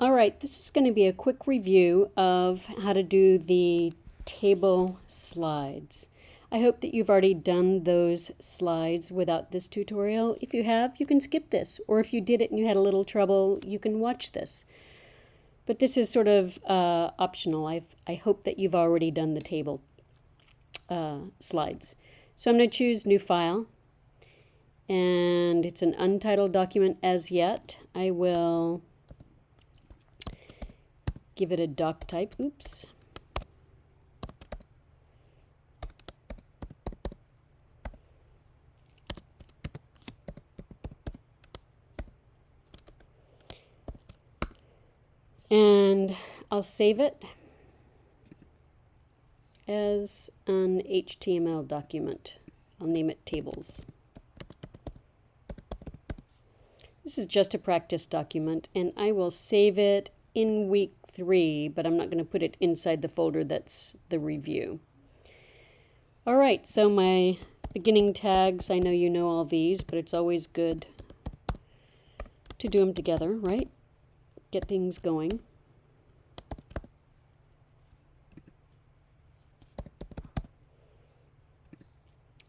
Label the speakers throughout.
Speaker 1: All right, this is going to be a quick review of how to do the table slides. I hope that you've already done those slides without this tutorial. If you have, you can skip this, or if you did it and you had a little trouble, you can watch this. But this is sort of uh, optional. i I hope that you've already done the table uh, slides. So I'm going to choose New File, and it's an untitled document as yet. I will give it a doc type. Oops. And I'll save it as an HTML document. I'll name it tables. This is just a practice document and I will save it in week three, but I'm not going to put it inside the folder that's the review. All right, so my beginning tags, I know you know all these, but it's always good to do them together, right? Get things going.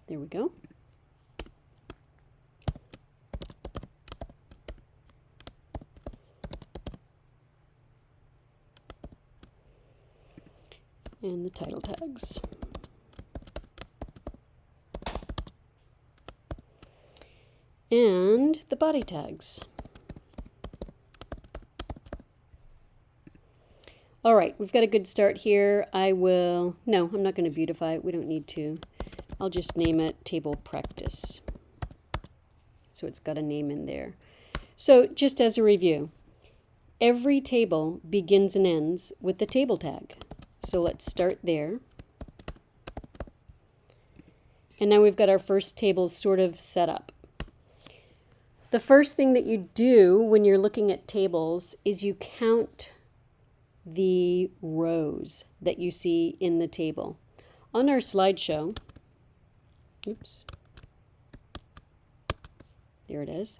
Speaker 1: There we go. And the title tags. And the body tags. All right, we've got a good start here. I will, no, I'm not going to beautify it. We don't need to. I'll just name it table practice. So it's got a name in there. So just as a review, every table begins and ends with the table tag. So let's start there. And now we've got our first table sort of set up. The first thing that you do when you're looking at tables is you count the rows that you see in the table. On our slideshow, oops, there it is.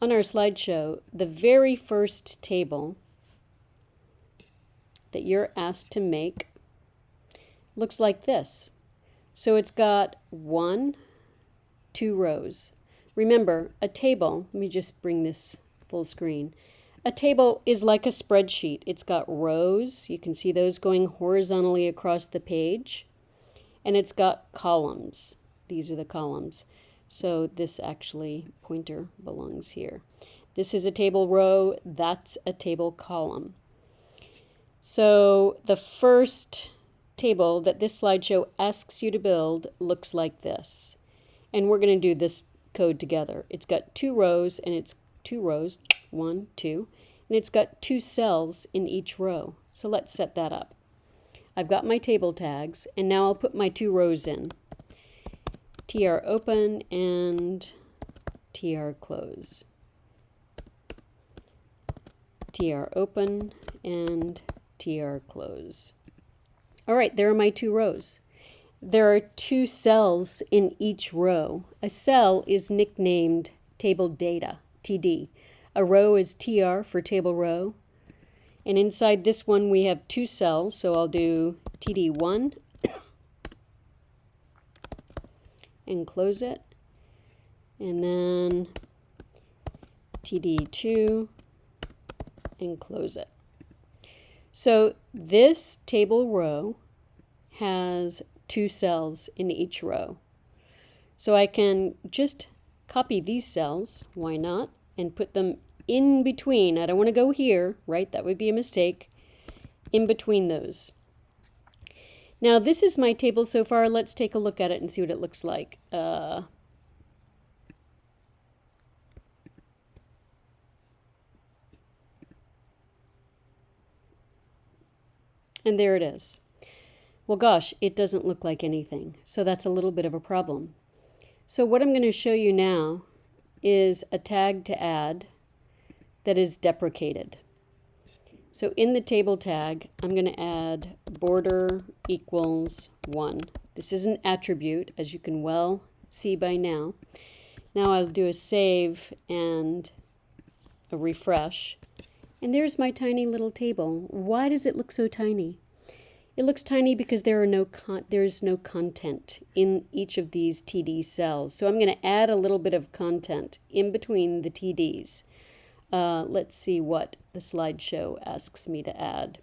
Speaker 1: On our slideshow, the very first table that you're asked to make looks like this. So it's got one, two rows. Remember, a table, let me just bring this full screen. A table is like a spreadsheet. It's got rows, you can see those going horizontally across the page, and it's got columns. These are the columns. So this actually pointer belongs here. This is a table row, that's a table column. So the first table that this slideshow asks you to build looks like this. And we're going to do this code together. It's got two rows and it's two rows, one, two, and it's got two cells in each row. So let's set that up. I've got my table tags and now I'll put my two rows in. tr open and tr close. tr open and tr close. All right, there are my two rows. There are two cells in each row. A cell is nicknamed table data, TD. A row is TR for table row. And inside this one we have two cells, so I'll do TD1 and close it. And then TD2 and close it. So this table row has two cells in each row. So I can just copy these cells, why not, and put them in between. I don't want to go here, right? That would be a mistake. In between those. Now this is my table so far. Let's take a look at it and see what it looks like. Uh, And there it is. Well, gosh, it doesn't look like anything. So that's a little bit of a problem. So what I'm going to show you now is a tag to add that is deprecated. So in the table tag, I'm going to add border equals 1. This is an attribute, as you can well see by now. Now I'll do a save and a refresh, And there's my tiny little table. Why does it look so tiny? It looks tiny because there are no there's no content in each of these TD cells. So I'm going to add a little bit of content in between the TDs. Uh, let's see what the slideshow asks me to add.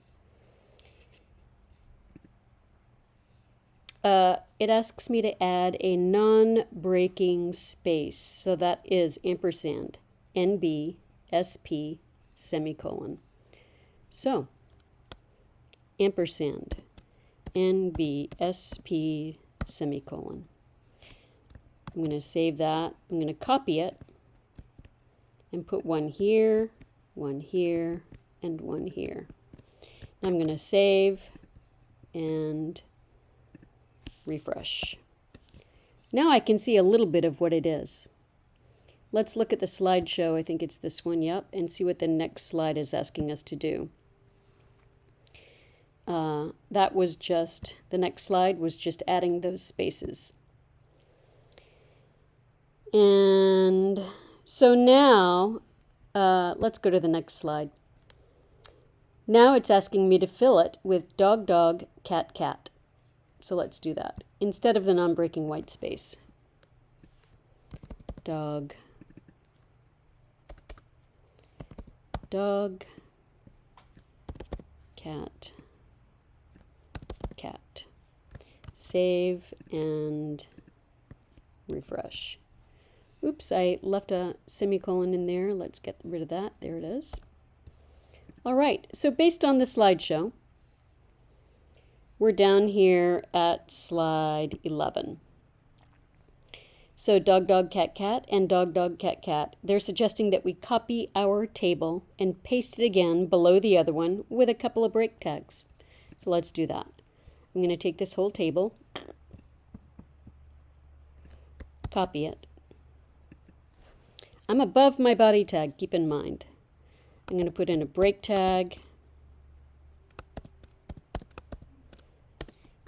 Speaker 1: Uh, it asks me to add a non-breaking space. So that is ampersand, NB, SP, semicolon. So, ampersand, NBSP semicolon. I'm going to save that. I'm going to copy it and put one here, one here, and one here. I'm going to save and refresh. Now I can see a little bit of what it is. Let's look at the slideshow. I think it's this one, yep, and see what the next slide is asking us to do. Uh, that was just, the next slide was just adding those spaces. And so now, uh, let's go to the next slide. Now it's asking me to fill it with dog, dog, cat, cat. So let's do that. Instead of the non-breaking white space. Dog, dog, cat, cat. Save and refresh. Oops, I left a semicolon in there. Let's get rid of that. There it is. All right, so based on the slideshow, we're down here at slide 11. So dog, dog, cat, cat, and dog, dog, cat, cat. They're suggesting that we copy our table and paste it again below the other one with a couple of break tags. So let's do that. I'm going to take this whole table, copy it. I'm above my body tag, keep in mind. I'm going to put in a break tag.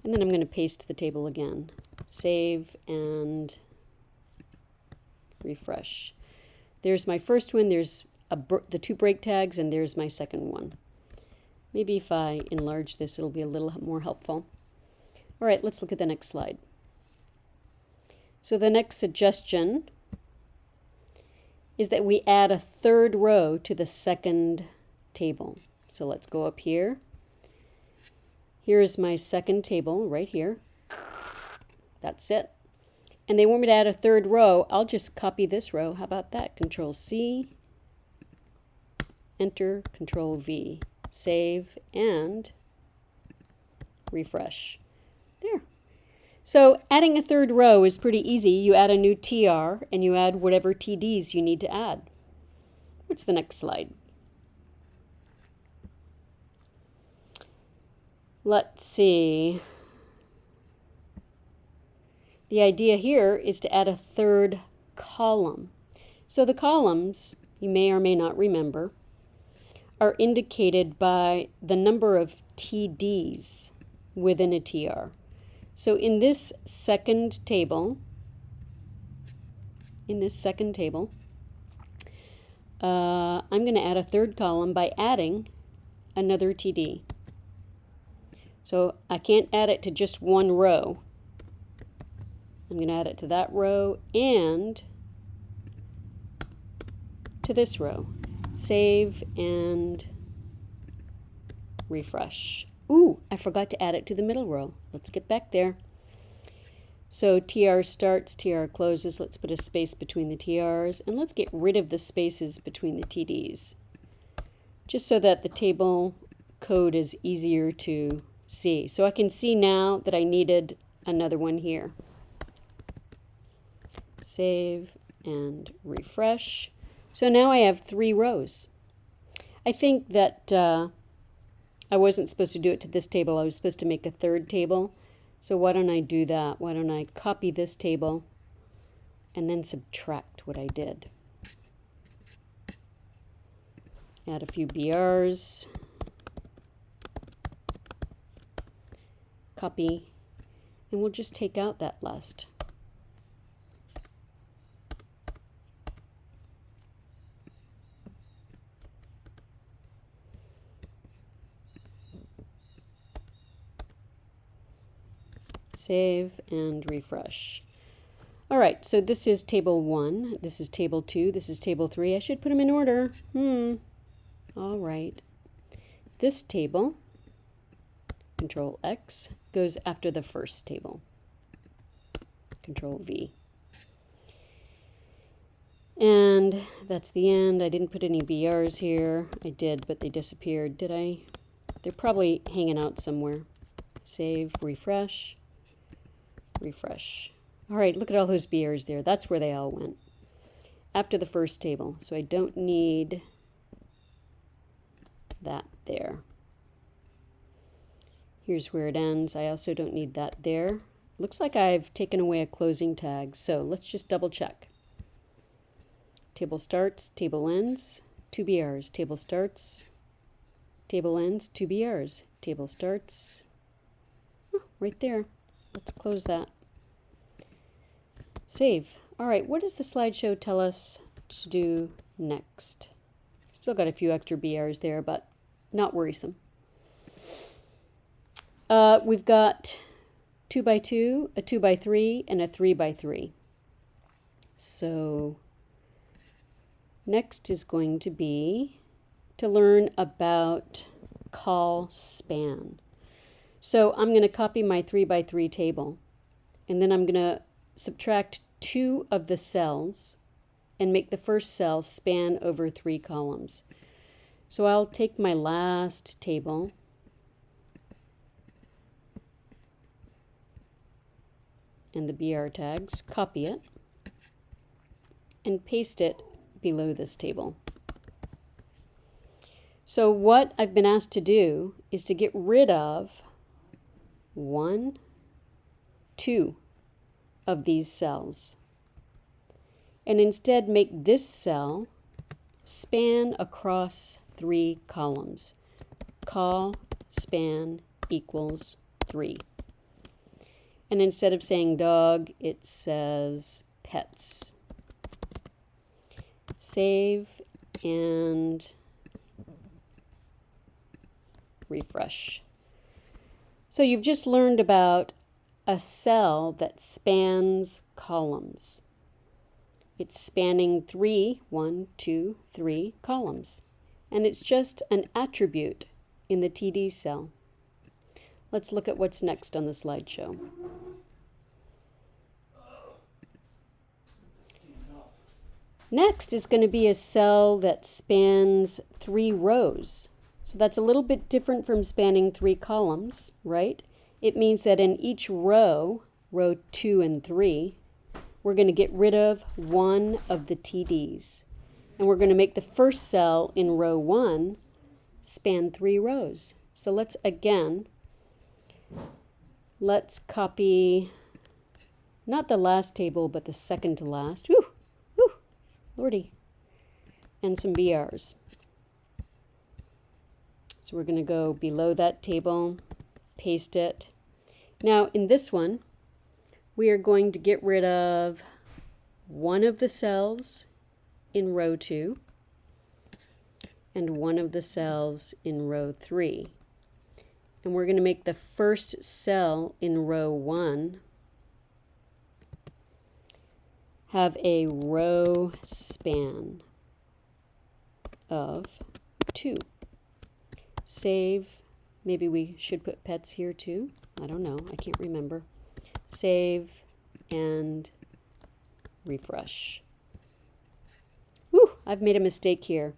Speaker 1: And then I'm going to paste the table again. Save and refresh. There's my first one, there's the two break tags, and there's my second one. Maybe if I enlarge this, it'll be a little more helpful. All right, let's look at the next slide. So the next suggestion is that we add a third row to the second table. So let's go up here. Here is my second table right here. That's it and they want me to add a third row, I'll just copy this row. How about that? Control C, Enter, Control V, save, and refresh. There. So adding a third row is pretty easy. You add a new TR and you add whatever TDs you need to add. What's the next slide? Let's see. The idea here is to add a third column. So the columns, you may or may not remember, are indicated by the number of TDs within a TR. So in this second table, in this second table, uh, I'm going to add a third column by adding another TD. So I can't add it to just one row. I'm going to add it to that row and to this row. Save and refresh. Ooh, I forgot to add it to the middle row. Let's get back there. So TR starts, TR closes. Let's put a space between the TRs and let's get rid of the spaces between the TDs just so that the table code is easier to see. So I can see now that I needed another one here save and refresh. So now I have three rows. I think that uh, I wasn't supposed to do it to this table. I was supposed to make a third table. So why don't I do that? Why don't I copy this table and then subtract what I did. Add a few BRs. Copy. And we'll just take out that last Save and refresh. All right, so this is table one, this is table two, this is table three. I should put them in order. Hmm. All right. This table, Control X, goes after the first table. Control V. And that's the end. I didn't put any BRs here. I did, but they disappeared. Did I? They're probably hanging out somewhere. Save, refresh, refresh. All right, look at all those BRs there. That's where they all went. After the first table. So I don't need that there. Here's where it ends. I also don't need that there. Looks like I've taken away a closing tag. So let's just double check. Table starts, table ends, two BRs. Table starts, table ends, two BRs. Table starts, oh, right there. Let's close that. Save. All right, what does the slideshow tell us to do next? Still got a few extra BRs there, but not worrisome. Uh, we've got 2 by 2 a 2 by 3 and a 3 by 3 So Next is going to be to learn about col span. So I'm going to copy my 3 by 3 table and then I'm going to subtract two of the cells and make the first cell span over three columns. So I'll take my last table and the BR tags, copy it, and paste it below this table. So what I've been asked to do is to get rid of one, two of these cells and instead make this cell span across three columns. Col span equals three. And instead of saying dog, it says pets save and refresh. So you've just learned about a cell that spans columns. It's spanning three, one, two, three columns. And it's just an attribute in the TD cell. Let's look at what's next on the slideshow. Next is going to be a cell that spans three rows. So that's a little bit different from spanning three columns, right? It means that in each row, row two and three, we're going to get rid of one of the TDs. And we're going to make the first cell in row one span three rows. So let's again, let's copy not the last table, but the second to last. Whew. Lordy. And some BRs. So we're going to go below that table, paste it. Now in this one, we are going to get rid of one of the cells in row 2 and one of the cells in row 3. And we're going to make the first cell in row 1 have a row span of 2. Save, maybe we should put pets here too. I don't know, I can't remember. Save and refresh. Whew, I've made a mistake here.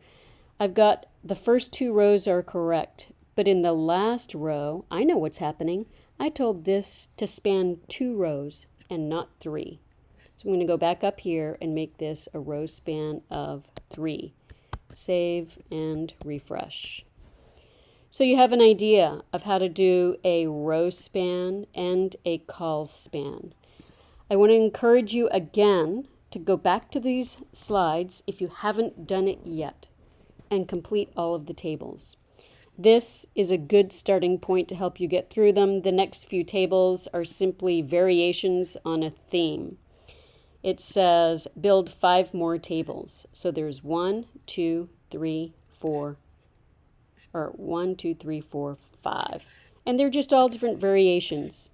Speaker 1: I've got the first two rows are correct, but in the last row, I know what's happening. I told this to span two rows and not three. So I'm going to go back up here and make this a row span of three. Save and refresh. So you have an idea of how to do a row span and a col span. I want to encourage you again to go back to these slides if you haven't done it yet and complete all of the tables. This is a good starting point to help you get through them. The next few tables are simply variations on a theme it says build five more tables. So there's one, two, three, four, or one, two, three, four, five. And they're just all different variations.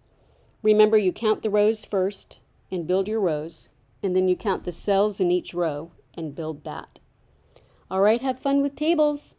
Speaker 1: Remember, you count the rows first and build your rows, and then you count the cells in each row and build that. All right, have fun with tables.